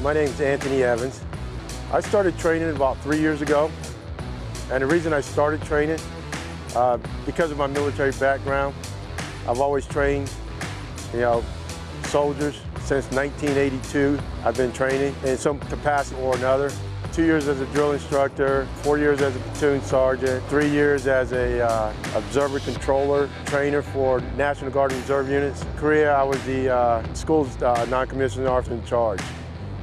My name is Anthony Evans. I started training about three years ago. And the reason I started training, uh, because of my military background, I've always trained, you know, soldiers. Since 1982, I've been training in some capacity or another. Two years as a drill instructor, four years as a platoon sergeant, three years as a uh, observer controller, trainer for National Guard Reserve units. In Korea, I was the uh, school's uh, non-commissioned officer in charge.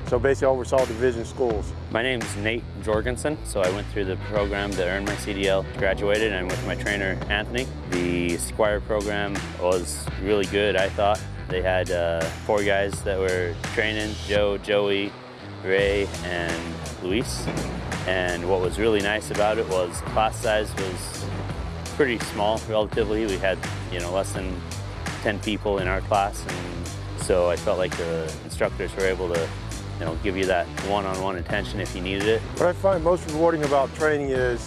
So basically I oversaw division schools. My name is Nate Jorgensen, so I went through the program to earn my CDL, graduated, and with my trainer, Anthony. The Squire program was really good, I thought. They had uh, four guys that were training, Joe, Joey, Ray, and Luis. And what was really nice about it was class size was pretty small, relatively. We had, you know, less than 10 people in our class, and so I felt like the instructors were able to you know, give you that one-on-one -on -one attention if you needed it. What I find most rewarding about training is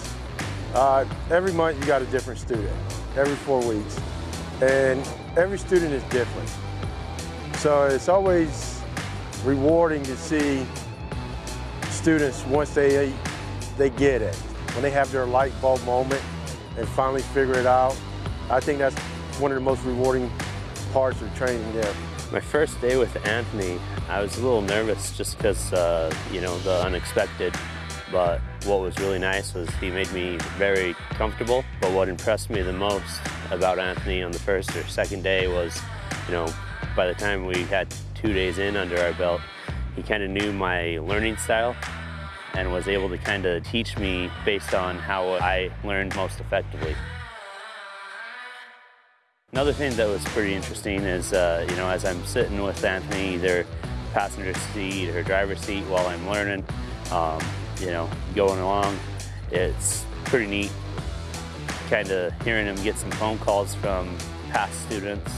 uh, every month you got a different student, every four weeks. And every student is different. So it's always rewarding to see students once they, they get it, when they have their light bulb moment and finally figure it out. I think that's one of the most rewarding parts of training there. My first day with Anthony, I was a little nervous just because, uh, you know, the unexpected. But what was really nice was he made me very comfortable. But what impressed me the most about Anthony on the first or second day was, you know, by the time we had two days in under our belt, he kind of knew my learning style and was able to kind of teach me based on how I learned most effectively. Another thing that was pretty interesting is, uh, you know, as I'm sitting with Anthony, either passenger seat or driver's seat while I'm learning, um, you know, going along, it's pretty neat kind of hearing him get some phone calls from past students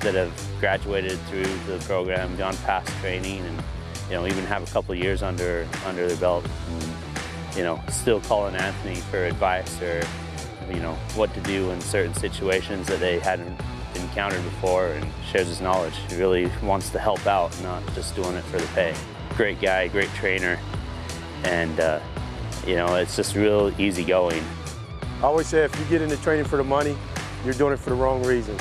that have graduated through the program, gone past training, and you know, even have a couple years under under their belt. And, you know, still calling Anthony for advice or you know, what to do in certain situations that they hadn't encountered before and shares his knowledge. He really wants to help out, not just doing it for the pay. Great guy, great trainer, and uh, you know, it's just real easy going. I always say if you get into training for the money, you're doing it for the wrong reasons.